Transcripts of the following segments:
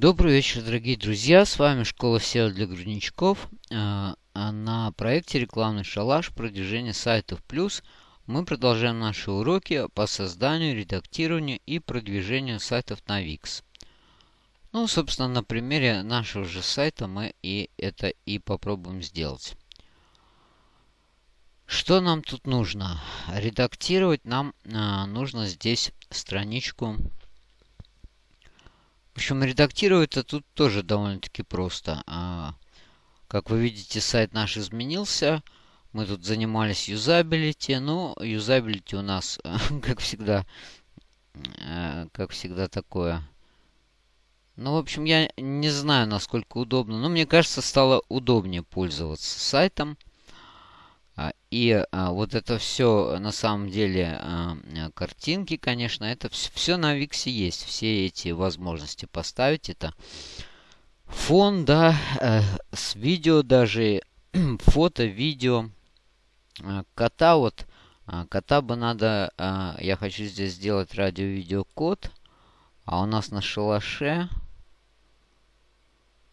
Добрый вечер, дорогие друзья! С вами Школа SEO для грудничков. А, а на проекте «Рекламный шалаш. Продвижение сайтов плюс» мы продолжаем наши уроки по созданию, редактированию и продвижению сайтов на Wix. Ну, собственно, на примере нашего же сайта мы и это и попробуем сделать. Что нам тут нужно? Редактировать нам а, нужно здесь страничку. Общем, редактировать это тут тоже довольно-таки просто. А, как вы видите, сайт наш изменился. Мы тут занимались юзабилити. Ну, юзабилити у нас, как всегда, э, как всегда такое. Ну, в общем, я не знаю, насколько удобно. Но мне кажется, стало удобнее пользоваться сайтом. А, и а, вот это все, на самом деле, а, картинки, конечно, это все на Виксе есть. Все эти возможности поставить. Это фон, да, э, с видео даже, фото, видео. Кота вот, кота бы надо, я хочу здесь сделать радио-видеокод. А у нас на шалаше,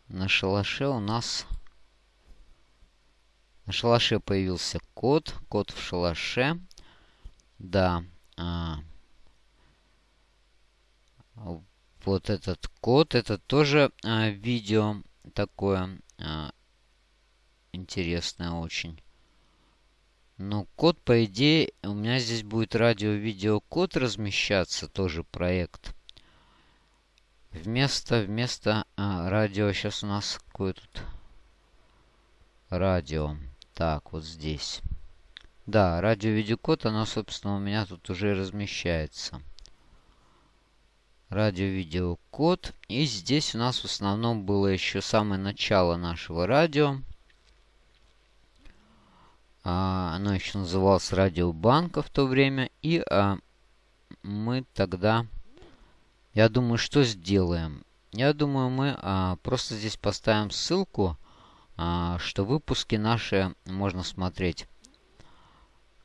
на шалаше у нас на шалаше появился кот. Кот в шалаше. Да. А, вот этот кот. Это тоже а, видео такое а, интересное очень. Но код, по идее, у меня здесь будет радио-видео-код размещаться, тоже проект. Вместо, вместо а, радио, сейчас у нас какое тут радио. Так, вот здесь. Да, радио-видеокод, оно, собственно, у меня тут уже размещается. Радио-видеокод. И здесь у нас в основном было еще самое начало нашего радио. А, оно еще называлось Радиобанка в то время. И а, мы тогда... Я думаю, что сделаем? Я думаю, мы а, просто здесь поставим ссылку что выпуски наши можно смотреть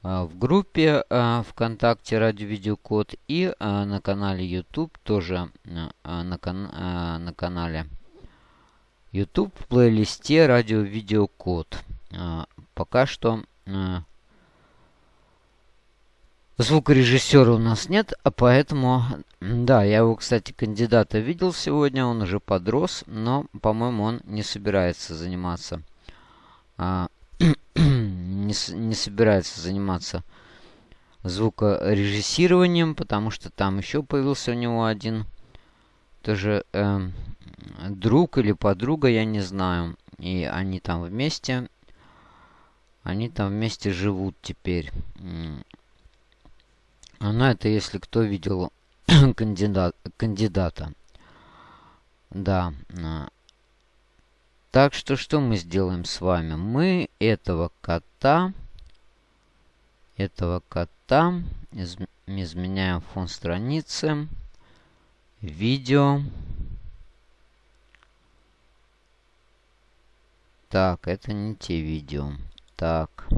а, в группе а, ВКонтакте Радио Видеокод и на канале YouTube тоже на, кан на канале YouTube в плейлисте Радио Видеокод. Пока что Звукорежиссера у нас нет, а поэтому... Да, я его, кстати, кандидата видел сегодня, он уже подрос, но, по-моему, он не собирается заниматься... А, не, не собирается заниматься звукорежиссированием, потому что там еще появился у него один тоже э, друг или подруга, я не знаю. И они там вместе, они там вместе живут теперь. Ну, это если кто видел кандидат, кандидата. Да. А. Так что, что мы сделаем с вами? Мы этого кота, этого кота из, изменяем фон страницы, видео. Так, это не те видео. Так.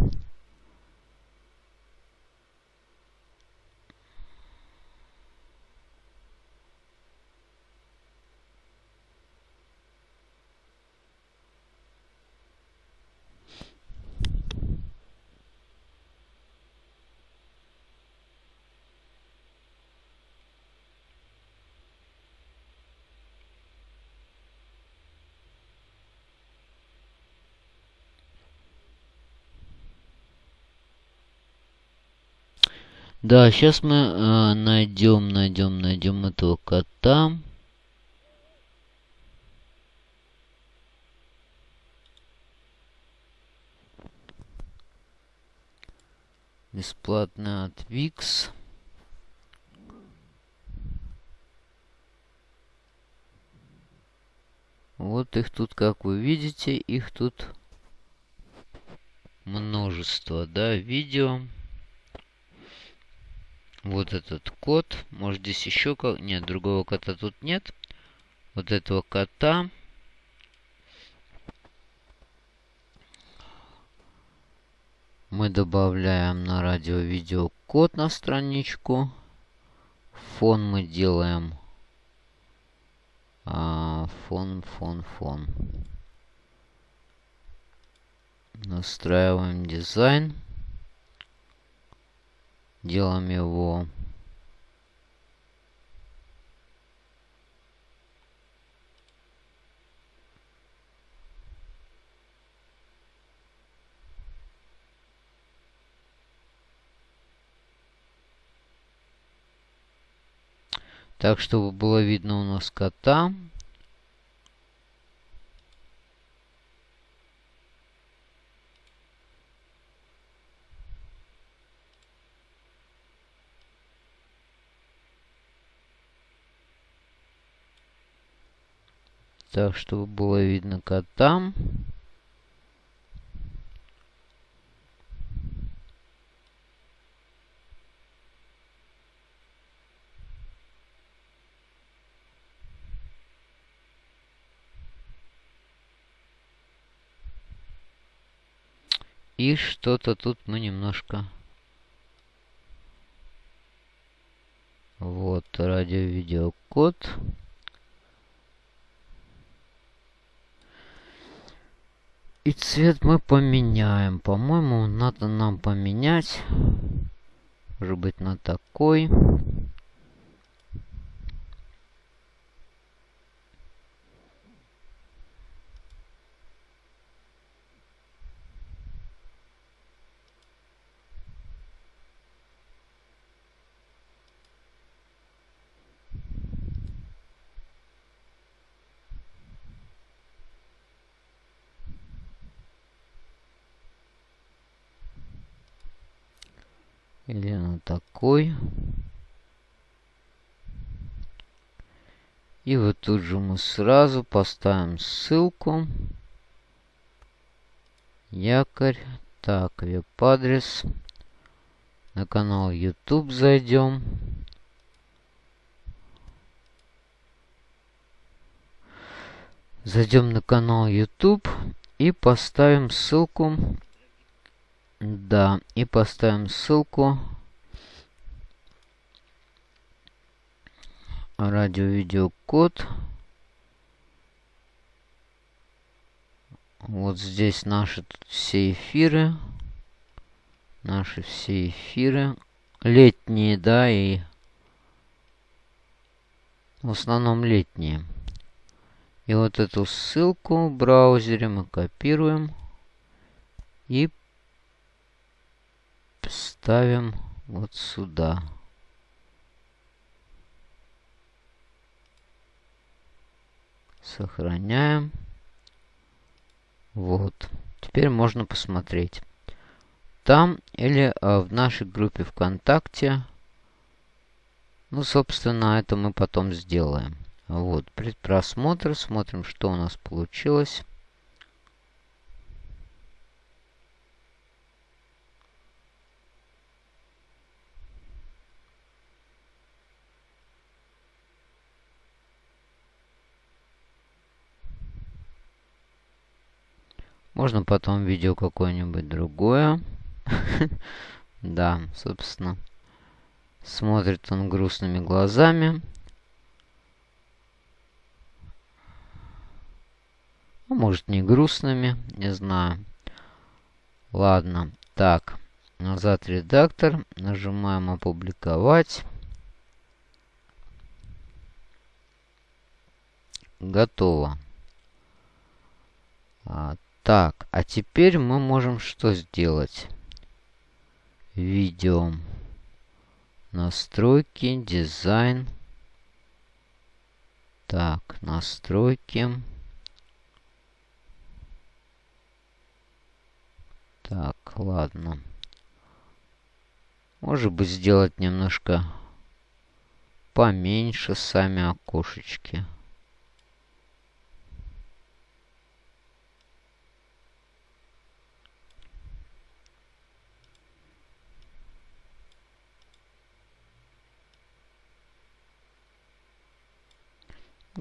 Да, сейчас мы э, найдем, найдем, найдем этого кота. Бесплатно от Викс. Вот их тут, как вы видите, их тут множество, да, видео. Вот этот кот. Может здесь еще... как? Нет, другого кота тут нет. Вот этого кота. Мы добавляем на радио-видео код на страничку. Фон мы делаем... А, фон, фон, фон. Настраиваем дизайн. Делаем его Так, чтобы было видно у нас кота. Так, чтобы было видно кота. И что-то тут мы немножко... Вот, радио-видеокод. И цвет мы поменяем. По-моему, надо нам поменять. Может быть, на такой. Или на такой. И вот тут же мы сразу поставим ссылку. Якорь. Так, веб-адрес. На канал YouTube зайдем. Зайдем на канал YouTube и поставим ссылку да, и поставим ссылку. Радио-видеокод. Вот здесь наши все эфиры. Наши все эфиры. Летние, да, и в основном летние. И вот эту ссылку в браузере мы копируем и ставим вот сюда. Сохраняем. Вот. Теперь можно посмотреть. Там или а, в нашей группе ВКонтакте. Ну, собственно, это мы потом сделаем. Вот, предпросмотр. Смотрим, что у нас получилось. Можно потом видео какое-нибудь другое. Да, собственно. Смотрит он грустными глазами. А может не грустными, не знаю. Ладно, так. Назад редактор. Нажимаем опубликовать. Готово. А, так, а теперь мы можем что сделать? Видео. Настройки, дизайн. Так, настройки. Так, ладно. Может быть сделать немножко поменьше сами окошечки.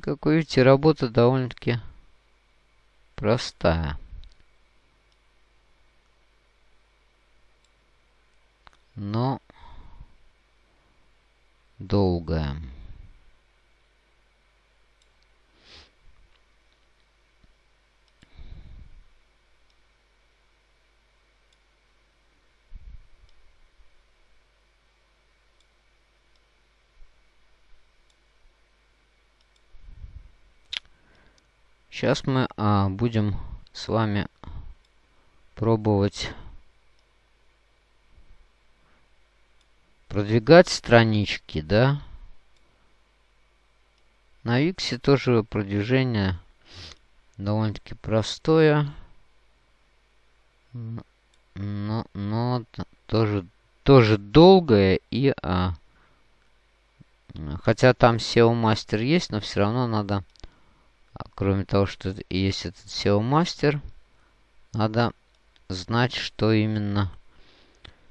Как вы видите, работа довольно-таки простая. Но долгая. Сейчас мы а, будем с вами пробовать продвигать странички, да. На Виксе тоже продвижение довольно-таки простое. Но, но тоже, тоже долгое и... А, хотя там SEO мастер есть, но все равно надо... А, кроме того, что есть этот SEO мастер, надо знать, что именно...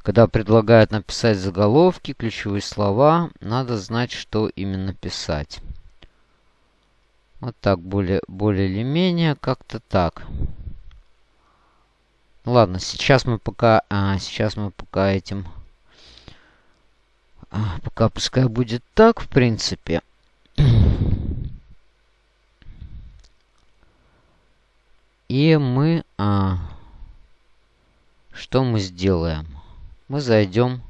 Когда предлагают написать заголовки, ключевые слова, надо знать, что именно писать. Вот так, более, более или менее, как-то так. Ладно, сейчас мы пока, а, сейчас мы пока этим, а, пока пускай будет так, в принципе. И мы, а, что мы сделаем? Мы зайдем,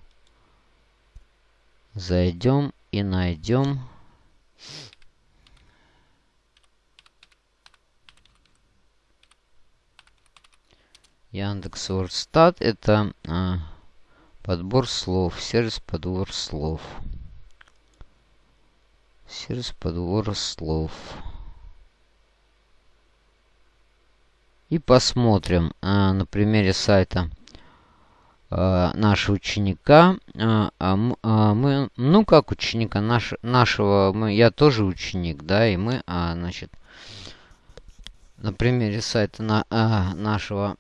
зайдем и найдем Яндекс Вордстат это а, подбор слов, сервис подбор слов. Сервис подбора слов. И посмотрим а, на примере сайта а, нашего ученика. А, а, мы, ну как ученика наш, нашего, мы, я тоже ученик, да, и мы, а, значит, на примере сайта на, а, нашего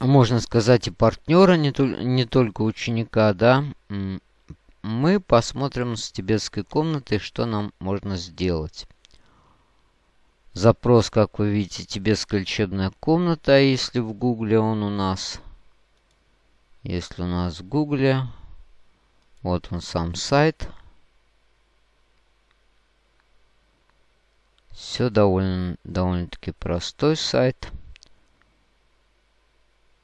можно сказать, и партнера, не, тол не только ученика, да, мы посмотрим с тибетской комнаты, что нам можно сделать. Запрос, как вы видите, тибетская лечебная комната, если в гугле он у нас. Если у нас в гугле, вот он сам сайт. Все довольно, довольно-таки простой сайт.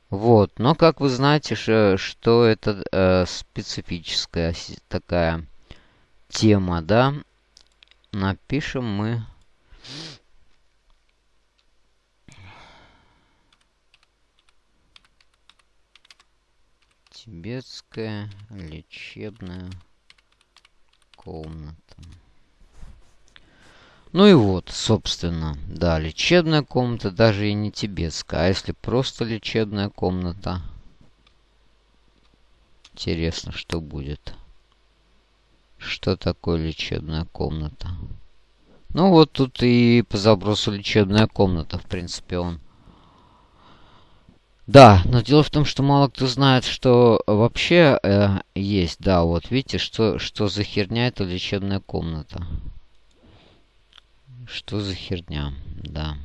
Вот, но как вы знаете, что это э, специфическая такая тема, да? Напишем мы... Тибетская лечебная комната. Ну и вот, собственно, да, лечебная комната, даже и не тибетская. А если просто лечебная комната? Интересно, что будет. Что такое лечебная комната? Ну вот тут и по запросу лечебная комната, в принципе, он. Да, но дело в том, что мало кто знает, что вообще э, есть. Да, вот видите, что, что за херня это лечебная комната. Что за херня? Да.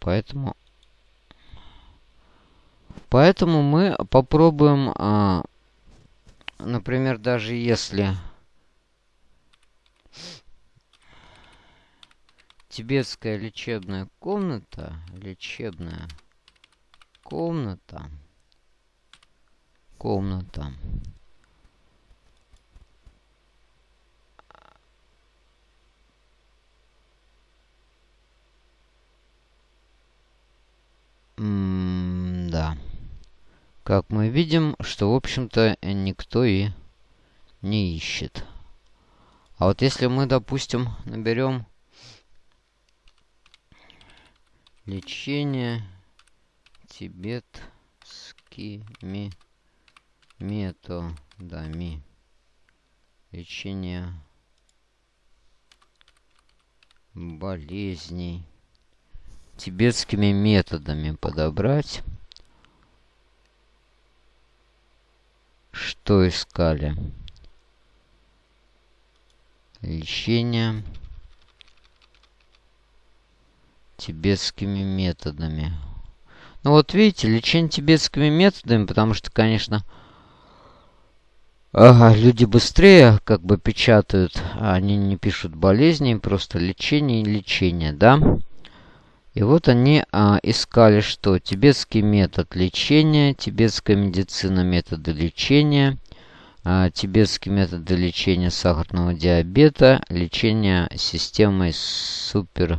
Поэтому... Поэтому мы попробуем, а, например, даже если тибетская лечебная комната, лечебная комната, комната, М да. Как мы видим, что, в общем-то, никто и не ищет. А вот если мы, допустим, наберем лечение тибетскими методами лечения болезней тибетскими методами подобрать. Что искали? Лечение тибетскими методами. Ну вот видите, лечение тибетскими методами, потому что, конечно, люди быстрее как бы печатают, а они не пишут болезни, просто лечение и лечение, да? И вот они а, искали, что тибетский метод лечения, тибетская медицина методы лечения, а, тибетские методы лечения сахарного диабета, лечение системой супер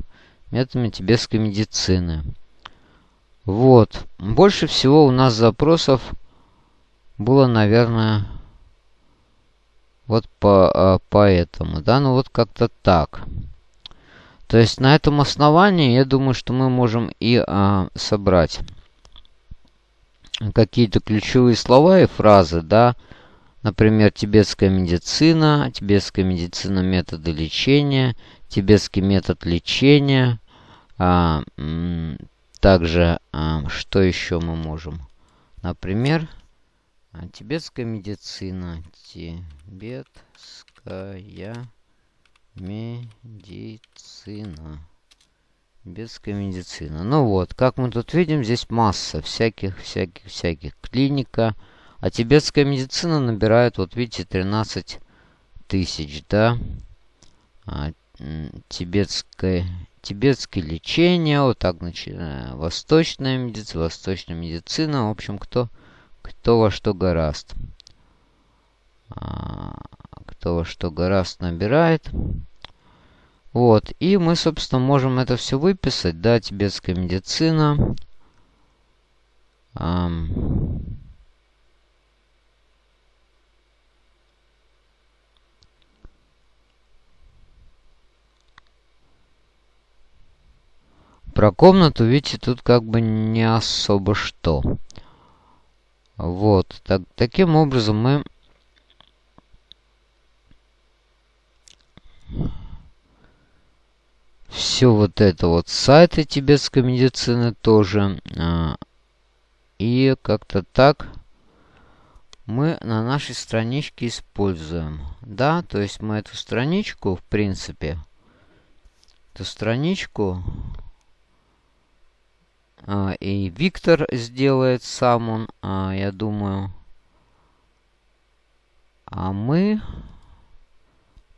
методами тибетской медицины. Вот. Больше всего у нас запросов было, наверное, вот по, а, по этому, да, ну вот как-то так. То есть на этом основании, я думаю, что мы можем и а, собрать какие-то ключевые слова и фразы, да, например, тибетская медицина, тибетская медицина методы лечения, тибетский метод лечения, а, также, а, что еще мы можем? Например, а, тибетская медицина, тибетская медицина. Тибетская медицина. Ну вот, как мы тут видим, здесь масса всяких, всяких, всяких. Клиника. А тибетская медицина набирает, вот видите, 13 тысяч, да. Тибетское, тибетское лечение, вот так начиная. Восточная медицина, восточная медицина. В общем, кто, кто во что гораст. А, кто во что гораст набирает. Вот, и мы, собственно, можем это все выписать, да, тибетская медицина. Про комнату, видите, тут как бы не особо что. Вот, так, таким образом мы все вот это вот сайты тибетской медицины тоже. А, и как-то так мы на нашей страничке используем. Да, то есть мы эту страничку, в принципе, эту страничку и Виктор сделает сам он, а, я думаю. А мы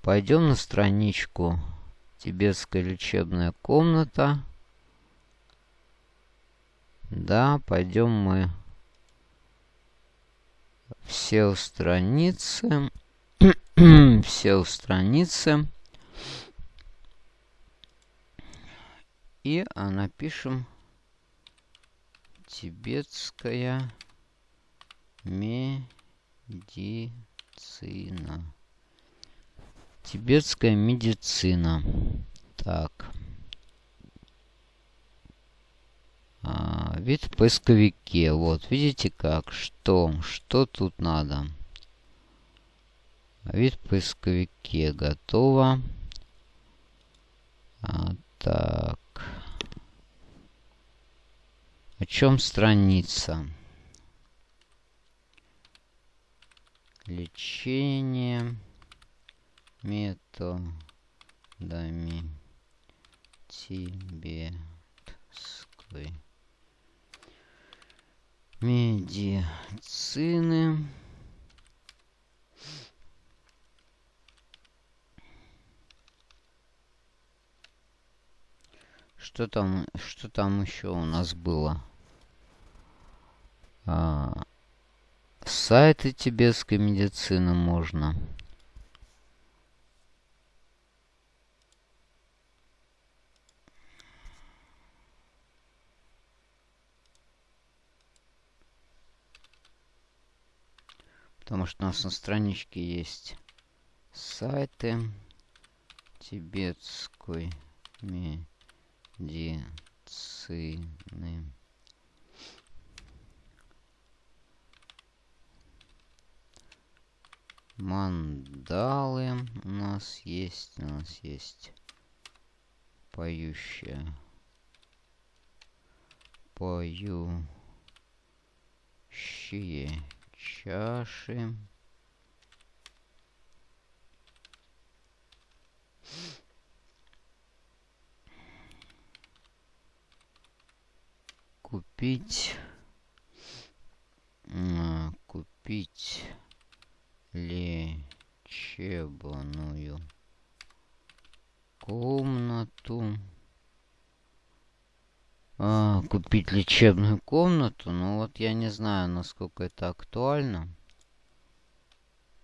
пойдем на страничку Тибетская лечебная комната. Да, пойдем мы все страницы. все страницы. И а, напишем тибетская медицина. Тибетская медицина. Так. А, вид в поисковике. Вот, видите как? Что? Что тут надо? Вид в поисковике. Готово. А, так. О чем страница? Лечение методами тибетской медицины. Что там, что там еще у нас было? А, сайты тибетской медицины можно. Потому что у нас на страничке есть сайты тибетской медицины. Мандалы у нас есть, у нас есть поющая, поющие чаши. Купить, купить лечебную комнату. А, купить лечебную комнату. Ну вот я не знаю, насколько это актуально.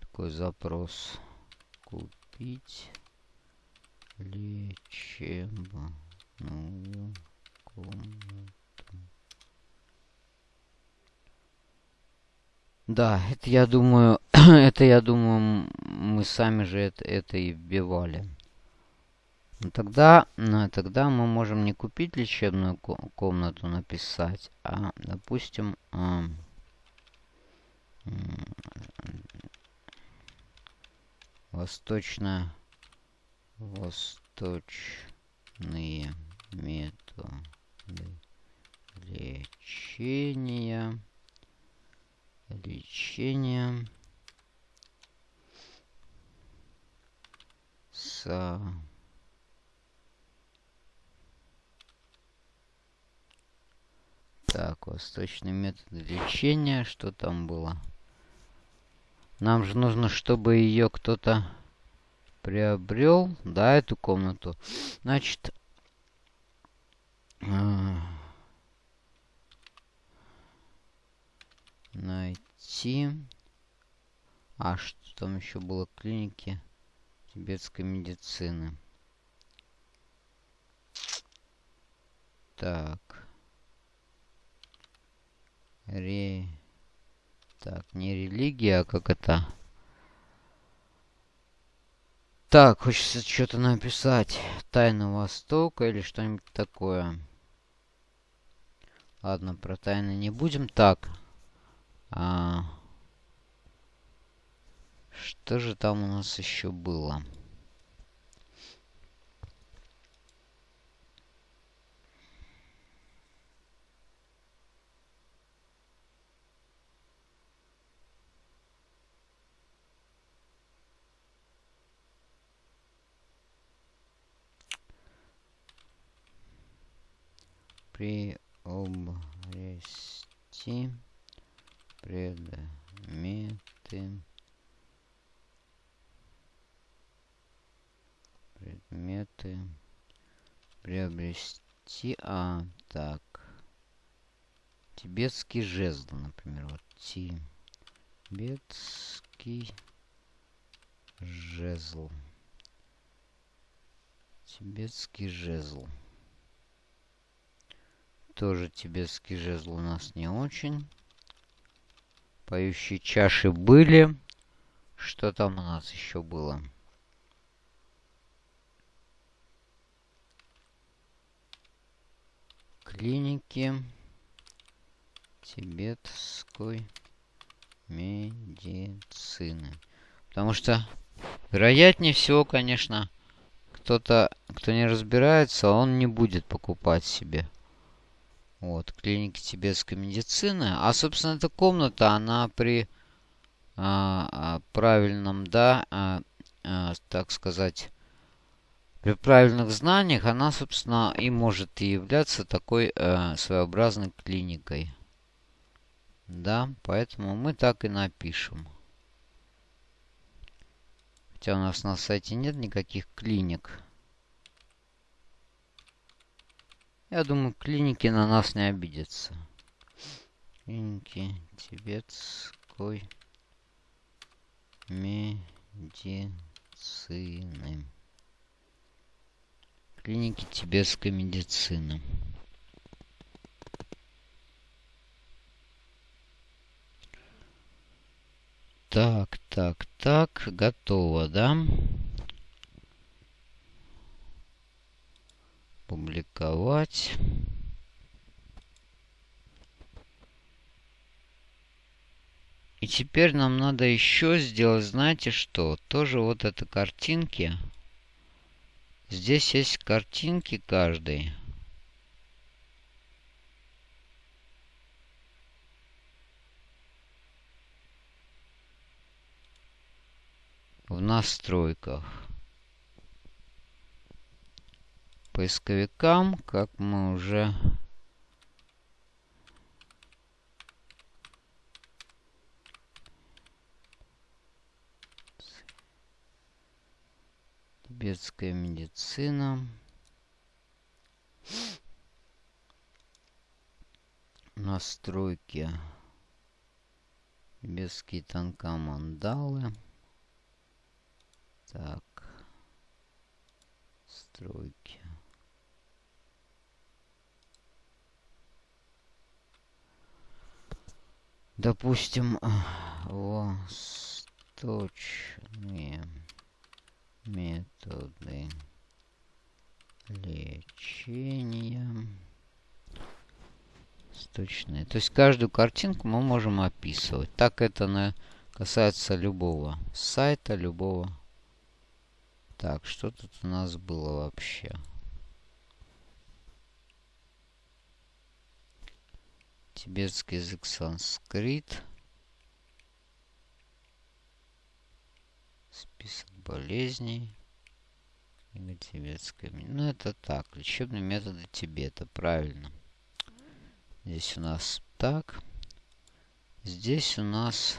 такой запрос. Купить лечебную комнату. Да, это я думаю, это я думаю, мы сами же это, это и вбивали. Тогда, ну, тогда мы можем не купить лечебную комнату написать, а, допустим, а, восточно восточные методы лечения лечения с Так, восточный метод лечения. Что там было? Нам же нужно, чтобы ее кто-то приобрел. Да, эту комнату. Значит... Э, найти... А, что там еще было? Клиники тибетской медицины. Так. Ре... Так, не религия, а как это? Так, хочется что-то написать. Тайна Востока или что-нибудь такое. Ладно, про тайны не будем. Так. А... Что же там у нас еще было? приобрести предметы предметы приобрести а так тибетский жезл например вот тибетский жезл тибетский жезл тоже тибетский жезл у нас не очень. Поющие чаши были. Что там у нас еще было? Клиники тибетской медицины. Потому что, вероятнее всего, конечно, кто-то, кто не разбирается, он не будет покупать себе вот, клиники тибетской медицины. А, собственно, эта комната, она при а, а, правильном, да, а, а, так сказать, при правильных знаниях, она, собственно, и может и являться такой а, своеобразной клиникой. Да, поэтому мы так и напишем. Хотя у нас на сайте нет никаких клиник. Я думаю, клиники на нас не обидятся. Клиники тибетской медицины. Клиники тибетской медицины. Так, так, так, готово, да? публиковать. И теперь нам надо еще сделать, знаете что? Тоже вот это картинки. Здесь есть картинки каждой. В настройках. поисковикам, как мы уже тибетская медицина. Настройки. Тибетские танка мандалы. Так. Стройки. Допустим, восточные методы лечения. Сточные. То есть каждую картинку мы можем описывать. Так это на, касается любого сайта, любого. Так, что тут у нас было вообще? Тибетский язык санскрит. Список болезней. Тибетская. Ну, это так. Лечебные методы Тибета. Правильно. Здесь у нас так. Здесь у нас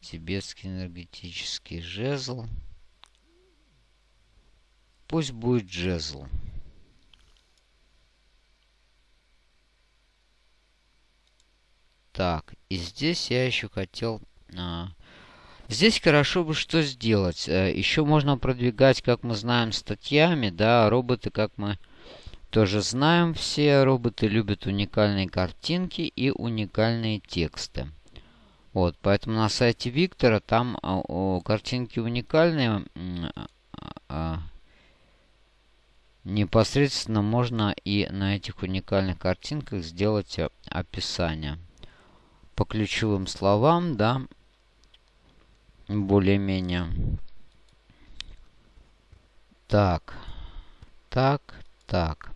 тибетский энергетический жезл. Пусть будет жезл. Так, и здесь я еще хотел... А, здесь хорошо бы что сделать. Э, еще можно продвигать, как мы знаем, статьями, да, роботы, как мы тоже знаем все, роботы любят уникальные картинки и уникальные тексты. Вот, поэтому на сайте Виктора там а, о, картинки уникальные. А, а, непосредственно можно и на этих уникальных картинках сделать а, описание. По ключевым словам, да, более-менее. Так, так, так.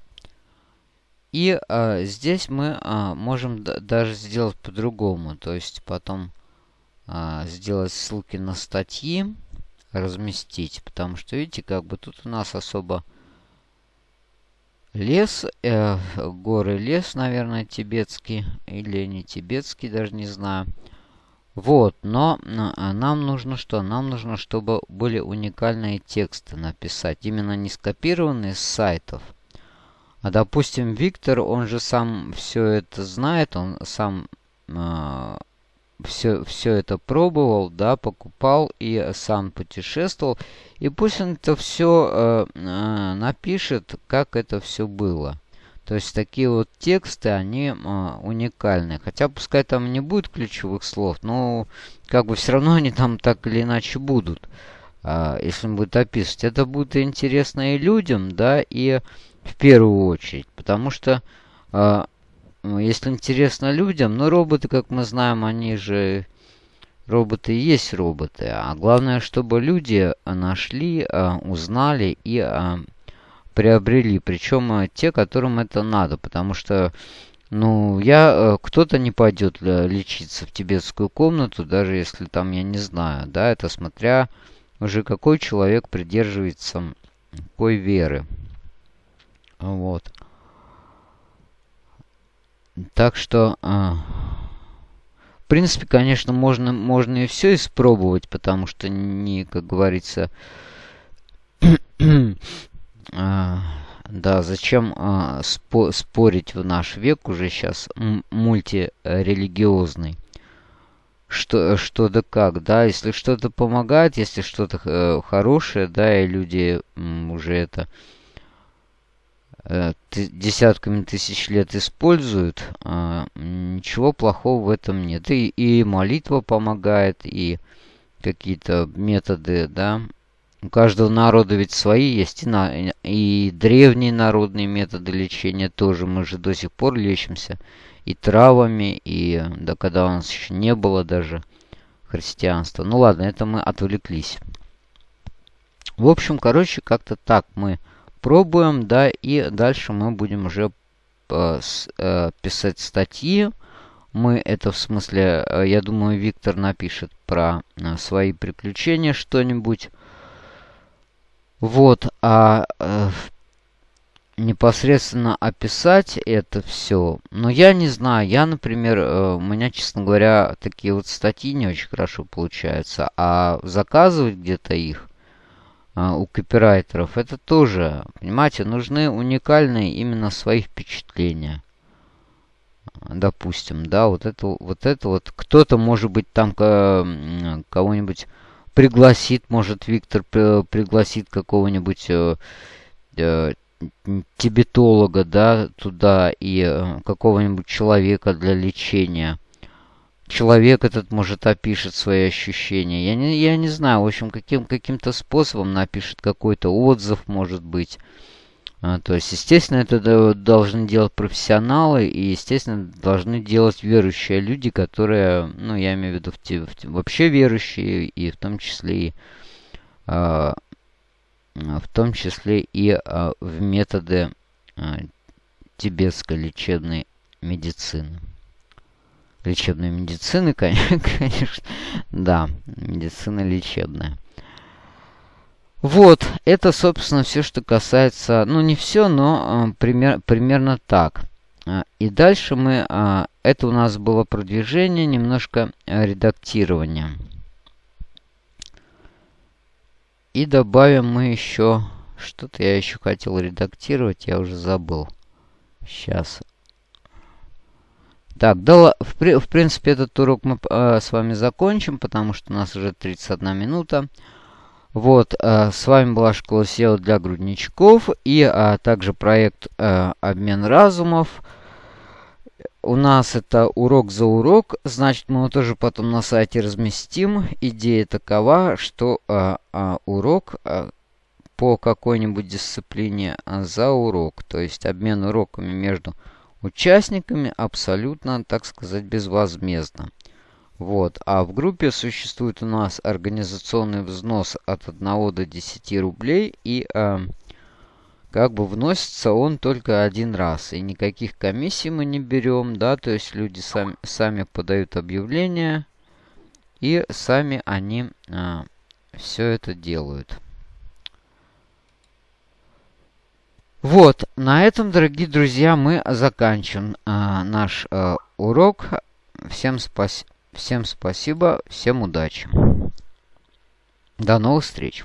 И э, здесь мы э, можем даже сделать по-другому. То есть потом э, сделать ссылки на статьи, разместить. Потому что, видите, как бы тут у нас особо лес, э, горы лес, наверное, тибетский. Или не тибетский, даже не знаю. Вот, но нам нужно что? Нам нужно, чтобы были уникальные тексты написать. Именно не скопированные с сайтов, а допустим, Виктор, он же сам все это знает, он сам э, все, все это пробовал, да, покупал и сам путешествовал. И пусть он это все э, э, напишет, как это все было. То есть такие вот тексты, они э, уникальны. Хотя пускай там не будет ключевых слов, но как бы все равно они там так или иначе будут. Э, если он будет описывать. Это будет интересно и людям, да, и в первую очередь. Потому что, э, если интересно людям, ну, роботы, как мы знаем, они же... Роботы есть роботы. А главное, чтобы люди нашли, э, узнали и э, приобрели. Причем э, те, которым это надо. Потому что, ну, я... Э, Кто-то не пойдет лечиться в тибетскую комнату, даже если там, я не знаю, да, это смотря уже какой человек придерживается какой веры. Вот. Так что, а, в принципе, конечно, можно, можно и все испробовать, потому что не, как говорится, а, да, зачем а, спо спорить в наш век уже сейчас мультирелигиозный? Что, что да как, да, если что-то помогает, если что-то э, хорошее, да, и люди уже это десятками тысяч лет используют, а, ничего плохого в этом нет. И, и молитва помогает, и какие-то методы, да. У каждого народа ведь свои есть, и, на, и древние народные методы лечения тоже. Мы же до сих пор лечимся и травами, и да когда у нас еще не было даже христианства. Ну ладно, это мы отвлеклись. В общем, короче, как-то так мы пробуем, да, и дальше мы будем уже э, э, писать статьи. Мы это в смысле, э, я думаю, Виктор напишет про свои приключения что-нибудь. Вот, а э, непосредственно описать это все. Но я не знаю, я, например, у меня, честно говоря, такие вот статьи не очень хорошо получаются. А заказывать где-то их а, у копирайтеров, это тоже, понимаете, нужны уникальные именно свои впечатления. допустим, да, вот это вот, это вот кто-то, может быть, там кого-нибудь пригласит, может, Виктор пригласит какого-нибудь э, э, тибетолога, да, туда и э, какого-нибудь человека для лечения. Человек этот, может, опишет свои ощущения. Я не, я не знаю, в общем, каким, каким-то способом напишет какой-то отзыв, может быть. А, то есть, естественно, это должны делать профессионалы и, естественно, должны делать верующие люди, которые, ну, я имею в виду в, в, вообще верующие, и в том числе и а, в том числе и а, в методы а, тибетской лечебной медицины. Лечебной медицины, конечно, да, медицина лечебная. Вот, это, собственно, все, что касается, ну, не все, но э, пример, примерно так. И дальше мы, э, это у нас было продвижение, немножко редактирования. И добавим мы еще... Что-то я еще хотел редактировать, я уже забыл. Сейчас. Так, да, в, в принципе, этот урок мы э, с вами закончим, потому что у нас уже 31 минута. Вот, э, с вами была школа SEO для грудничков и э, также проект э, «Обмен разумов» у нас это урок за урок, значит мы его тоже потом на сайте разместим. Идея такова, что а, а, урок а, по какой-нибудь дисциплине а, за урок, то есть обмен уроками между участниками абсолютно, так сказать, безвозмездно. Вот. А в группе существует у нас организационный взнос от 1 до 10 рублей и... А, как бы вносится он только один раз. И никаких комиссий мы не берем, да, то есть люди сами, сами подают объявления, и сами они а, все это делают. Вот, на этом, дорогие друзья, мы заканчиваем а, наш а, урок. Всем, спас всем спасибо, всем удачи. До новых встреч.